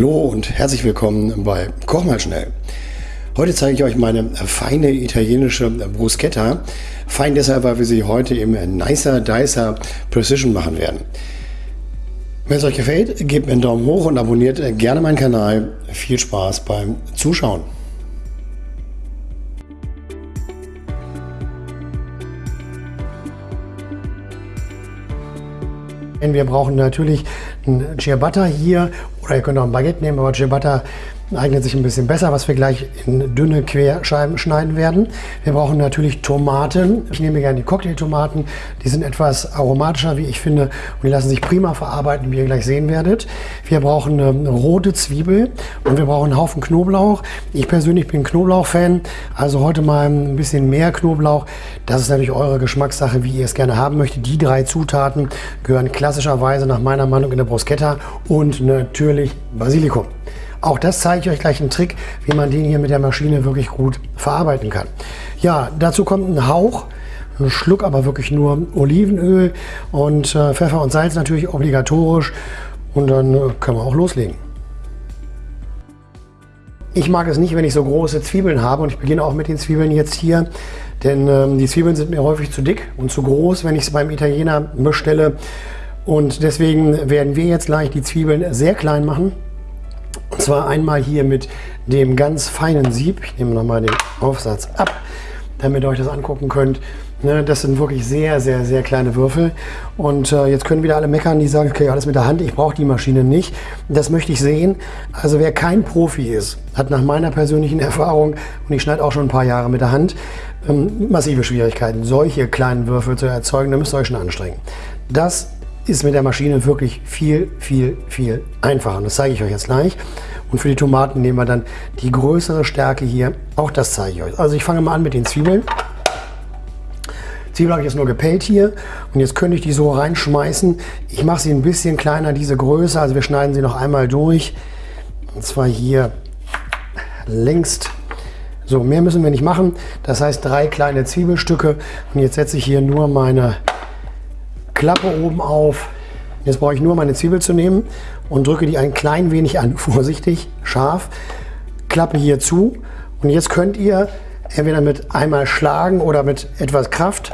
Hallo und herzlich willkommen bei Koch mal schnell. Heute zeige ich euch meine feine italienische Bruschetta. Fein deshalb, weil wir sie heute im Nicer Dicer Precision machen werden. Wenn es euch gefällt, gebt mir einen Daumen hoch und abonniert gerne meinen Kanal. Viel Spaß beim Zuschauen. Wir brauchen natürlich ein Ciabatta hier ihr könnt auch ein Baguette nehmen, aber Ciabatta eignet sich ein bisschen besser, was wir gleich in dünne Querscheiben schneiden werden. Wir brauchen natürlich Tomaten. Ich nehme gerne die Cocktailtomaten. Die sind etwas aromatischer, wie ich finde, und die lassen sich prima verarbeiten, wie ihr gleich sehen werdet. Wir brauchen eine rote Zwiebel und wir brauchen einen Haufen Knoblauch. Ich persönlich bin Knoblauch-Fan, also heute mal ein bisschen mehr Knoblauch. Das ist natürlich eure Geschmackssache, wie ihr es gerne haben möchtet. Die drei Zutaten gehören klassischerweise nach meiner Meinung in der Bruschetta und natürlich Basilikum. Auch das zeige ich euch gleich einen Trick, wie man den hier mit der Maschine wirklich gut verarbeiten kann. Ja, dazu kommt ein Hauch, ein Schluck aber wirklich nur Olivenöl und äh, Pfeffer und Salz natürlich obligatorisch und dann äh, können wir auch loslegen. Ich mag es nicht, wenn ich so große Zwiebeln habe und ich beginne auch mit den Zwiebeln jetzt hier, denn ähm, die Zwiebeln sind mir häufig zu dick und zu groß, wenn ich es beim Italiener bestelle. Und deswegen werden wir jetzt gleich die Zwiebeln sehr klein machen. Und zwar einmal hier mit dem ganz feinen Sieb. Ich nehme nochmal den Aufsatz ab, damit ihr euch das angucken könnt. Ne, das sind wirklich sehr, sehr, sehr kleine Würfel. Und äh, jetzt können wieder alle meckern, die sagen, okay, alles mit der Hand, ich brauche die Maschine nicht. Das möchte ich sehen. Also wer kein Profi ist, hat nach meiner persönlichen Erfahrung, und ich schneide auch schon ein paar Jahre mit der Hand, ähm, massive Schwierigkeiten, solche kleinen Würfel zu erzeugen. Da müsst ihr euch schon anstrengen. Das ist mit der Maschine wirklich viel, viel, viel einfacher. Und das zeige ich euch jetzt gleich. Und für die Tomaten nehmen wir dann die größere Stärke hier. Auch das zeige ich euch. Also ich fange mal an mit den Zwiebeln. Zwiebeln habe ich jetzt nur gepellt hier und jetzt könnte ich die so reinschmeißen. Ich mache sie ein bisschen kleiner, diese Größe, also wir schneiden sie noch einmal durch. Und zwar hier längst. So, mehr müssen wir nicht machen. Das heißt drei kleine Zwiebelstücke und jetzt setze ich hier nur meine Klappe oben auf. Jetzt brauche ich nur meine Zwiebel zu nehmen und drücke die ein klein wenig an. Vorsichtig, scharf. Klappe hier zu. Und jetzt könnt ihr entweder mit einmal schlagen oder mit etwas Kraft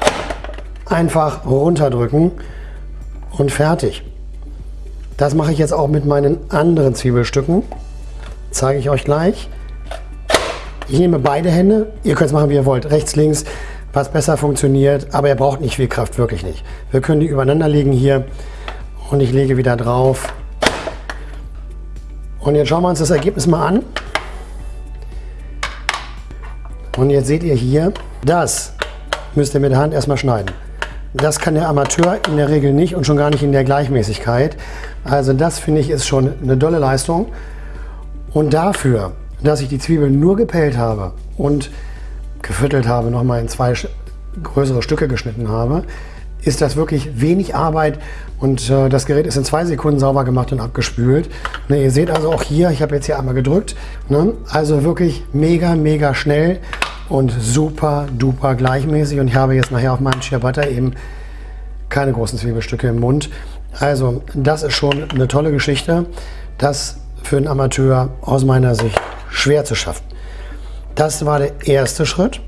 einfach runterdrücken und fertig. Das mache ich jetzt auch mit meinen anderen Zwiebelstücken. Zeige ich euch gleich. Ich nehme beide Hände. Ihr könnt es machen, wie ihr wollt. Rechts, links was besser funktioniert, aber er braucht nicht viel Kraft, wirklich nicht. Wir können die übereinander legen hier und ich lege wieder drauf. Und jetzt schauen wir uns das Ergebnis mal an. Und jetzt seht ihr hier, das müsst ihr mit der Hand erstmal schneiden. Das kann der Amateur in der Regel nicht und schon gar nicht in der Gleichmäßigkeit. Also das finde ich ist schon eine tolle Leistung. Und dafür, dass ich die Zwiebeln nur gepellt habe und geviertelt habe, nochmal in zwei größere Stücke geschnitten habe, ist das wirklich wenig Arbeit und äh, das Gerät ist in zwei Sekunden sauber gemacht und abgespült. Ne, ihr seht also auch hier, ich habe jetzt hier einmal gedrückt, ne, also wirklich mega, mega schnell und super duper gleichmäßig und ich habe jetzt nachher auf meinem Ciabatta eben keine großen Zwiebelstücke im Mund. Also das ist schon eine tolle Geschichte, das für einen Amateur aus meiner Sicht schwer zu schaffen. Das war der erste Schritt.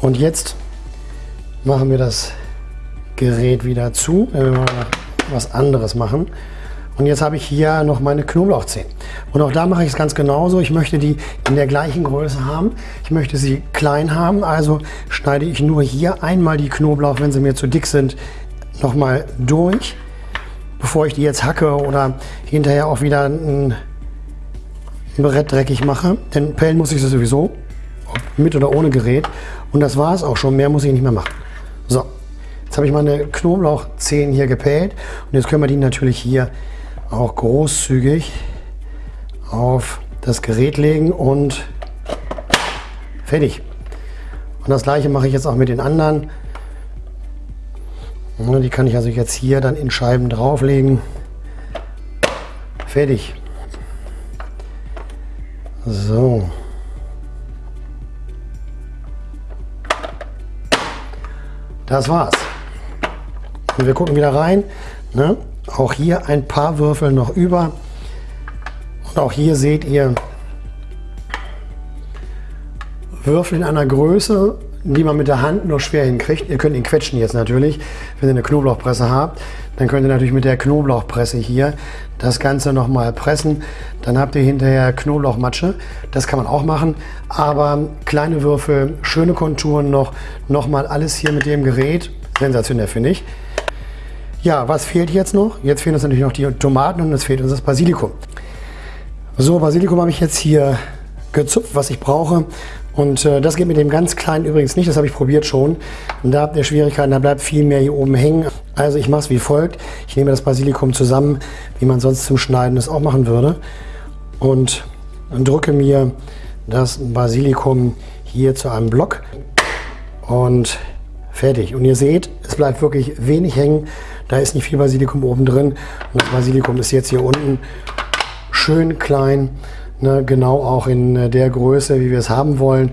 Und jetzt machen wir das Gerät wieder zu, wenn wir mal was anderes machen. Und jetzt habe ich hier noch meine Knoblauchzehen. Und auch da mache ich es ganz genauso. Ich möchte die in der gleichen Größe haben. Ich möchte sie klein haben, also schneide ich nur hier einmal die Knoblauch, wenn sie mir zu dick sind, nochmal durch, bevor ich die jetzt hacke oder hinterher auch wieder ein Brett dreckig mache. Denn pellen muss ich sie sowieso, mit oder ohne Gerät. Und das war es auch schon, mehr muss ich nicht mehr machen. So, jetzt habe ich meine Knoblauchzehen hier gepellt. Und jetzt können wir die natürlich hier auch großzügig auf das Gerät legen und fertig. Und das gleiche mache ich jetzt auch mit den anderen. Die kann ich also jetzt hier dann in Scheiben drauflegen. Fertig. So. Das war's. Und wir gucken wieder rein. Ne? Auch hier ein paar Würfel noch über. Und auch hier seht ihr Würfel in einer Größe, die man mit der Hand nur schwer hinkriegt. Ihr könnt ihn quetschen jetzt natürlich. Wenn ihr eine Knoblauchpresse habt, dann könnt ihr natürlich mit der Knoblauchpresse hier das Ganze nochmal pressen. Dann habt ihr hinterher Knoblauchmatsche. Das kann man auch machen. Aber kleine Würfel, schöne Konturen noch. Nochmal alles hier mit dem Gerät. Sensationell finde ich. Ja, was fehlt jetzt noch? Jetzt fehlen uns natürlich noch die Tomaten und es fehlt uns das Basilikum. So, Basilikum habe ich jetzt hier gezupft, was ich brauche. Und äh, das geht mit dem ganz kleinen übrigens nicht, das habe ich probiert schon. Und da habt ihr Schwierigkeiten, da bleibt viel mehr hier oben hängen. Also ich mache es wie folgt. Ich nehme das Basilikum zusammen, wie man sonst zum Schneiden es auch machen würde. Und drücke mir das Basilikum hier zu einem Block. Und fertig. Und ihr seht, es bleibt wirklich wenig hängen. Da ist nicht viel Basilikum oben drin. Und das Basilikum ist jetzt hier unten schön klein. Ne, genau auch in äh, der Größe, wie wir es haben wollen.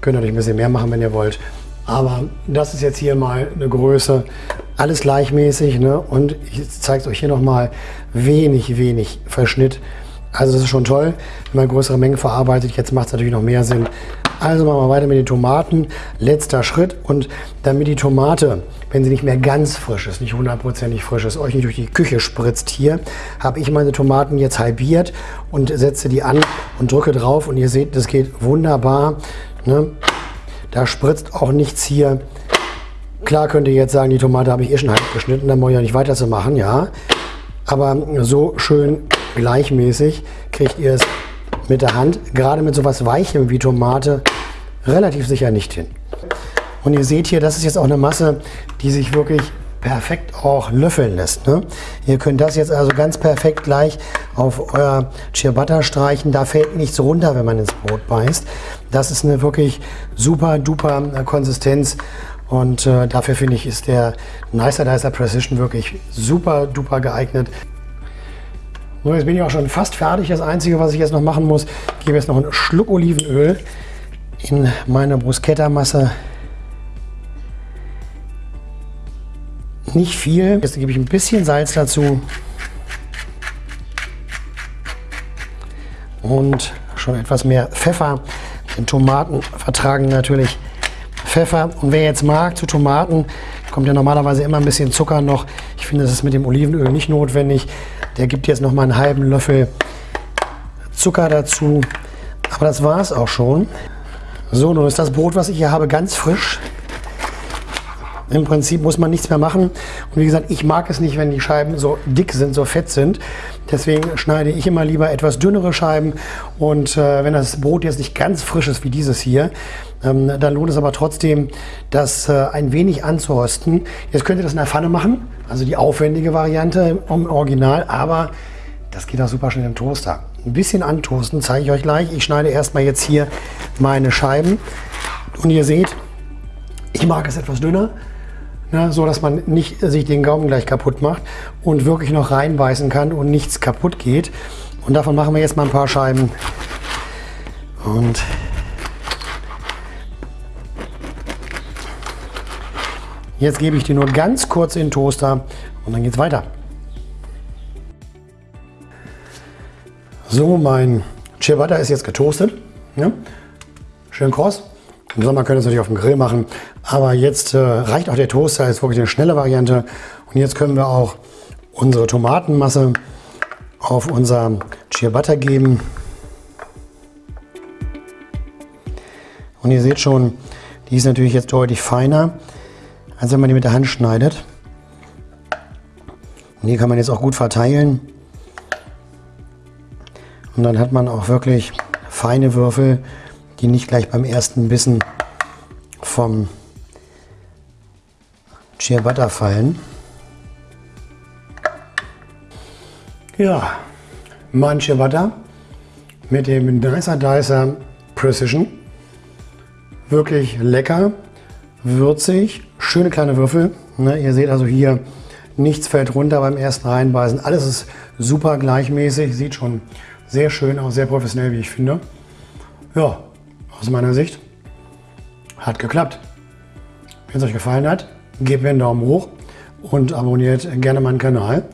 Könnt natürlich ein bisschen mehr machen, wenn ihr wollt. Aber das ist jetzt hier mal eine Größe. Alles gleichmäßig. Ne? Und ich zeige es euch hier nochmal. Wenig, wenig Verschnitt. Also das ist schon toll, wenn man größere Mengen verarbeitet. Jetzt macht es natürlich noch mehr Sinn. Also machen wir weiter mit den Tomaten. Letzter Schritt. Und damit die Tomate wenn sie nicht mehr ganz frisch ist, nicht hundertprozentig frisch ist, euch nicht durch die Küche spritzt hier, habe ich meine Tomaten jetzt halbiert und setze die an und drücke drauf und ihr seht, das geht wunderbar. Ne? Da spritzt auch nichts hier. Klar könnt ihr jetzt sagen, die Tomate habe ich eh schon halb geschnitten, dann brauche ich ja nicht weiterzumachen, ja. Aber so schön gleichmäßig kriegt ihr es mit der Hand, gerade mit so was Weichem wie Tomate, relativ sicher nicht hin. Und ihr seht hier, das ist jetzt auch eine Masse, die sich wirklich perfekt auch löffeln lässt. Ne? Ihr könnt das jetzt also ganz perfekt gleich auf euer Ciabatta streichen. Da fällt nichts runter, wenn man ins Brot beißt. Das ist eine wirklich super duper äh, Konsistenz. Und äh, dafür finde ich, ist der Nicer Dicer Precision wirklich super duper geeignet. So, jetzt bin ich auch schon fast fertig. Das Einzige, was ich jetzt noch machen muss, ich gebe jetzt noch einen Schluck Olivenöl in meine Bruschetta-Masse. nicht viel. Jetzt gebe ich ein bisschen Salz dazu. Und schon etwas mehr Pfeffer. Denn Tomaten vertragen natürlich Pfeffer. Und wer jetzt mag zu Tomaten, kommt ja normalerweise immer ein bisschen Zucker noch. Ich finde, das ist mit dem Olivenöl nicht notwendig. Der gibt jetzt noch mal einen halben Löffel Zucker dazu. Aber das war es auch schon. So, nun ist das Brot, was ich hier habe, ganz frisch. Im Prinzip muss man nichts mehr machen. Und wie gesagt, ich mag es nicht, wenn die Scheiben so dick sind, so fett sind. Deswegen schneide ich immer lieber etwas dünnere Scheiben. Und äh, wenn das Brot jetzt nicht ganz frisch ist wie dieses hier, ähm, dann lohnt es aber trotzdem, das äh, ein wenig anzurösten. Jetzt könnt ihr das in der Pfanne machen, also die aufwendige Variante im Original, aber das geht auch super schnell im Toaster. Ein bisschen antoasten zeige ich euch gleich. Ich schneide erstmal jetzt hier meine Scheiben. Und ihr seht, ich mag es etwas dünner ne, so dass man nicht sich den Gaumen gleich kaputt macht und wirklich noch reinbeißen kann und nichts kaputt geht. Und davon machen wir jetzt mal ein paar Scheiben. Und jetzt gebe ich die nur ganz kurz in den Toaster und dann geht es weiter. So, mein Ciabatta ist jetzt getoastet. Ja? Schön kross. Im Sommer könnt ihr es natürlich auf dem Grill machen, aber jetzt äh, reicht auch der Toaster, ist wirklich eine schnelle Variante. Und jetzt können wir auch unsere Tomatenmasse auf unser Ciabatta geben. Und ihr seht schon, die ist natürlich jetzt deutlich feiner, als wenn man die mit der Hand schneidet. Und hier kann man jetzt auch gut verteilen. Und dann hat man auch wirklich feine Würfel, die nicht gleich beim ersten Bissen vom Ciabatta fallen. Ja, mein Ciabatta mit dem Dicer Dicer Precision. Wirklich lecker, würzig, schöne kleine Würfel. Ne, ihr seht also hier, nichts fällt runter beim ersten Reinbeißen. Alles ist super gleichmäßig, sieht schon sehr schön aus, sehr professionell, wie ich finde. Ja, aus meiner Sicht hat geklappt. Wenn es euch gefallen hat, gebt mir einen Daumen hoch und abonniert gerne meinen Kanal.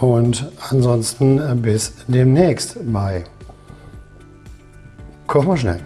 Und ansonsten äh, bis demnächst bei Koch mal schnell.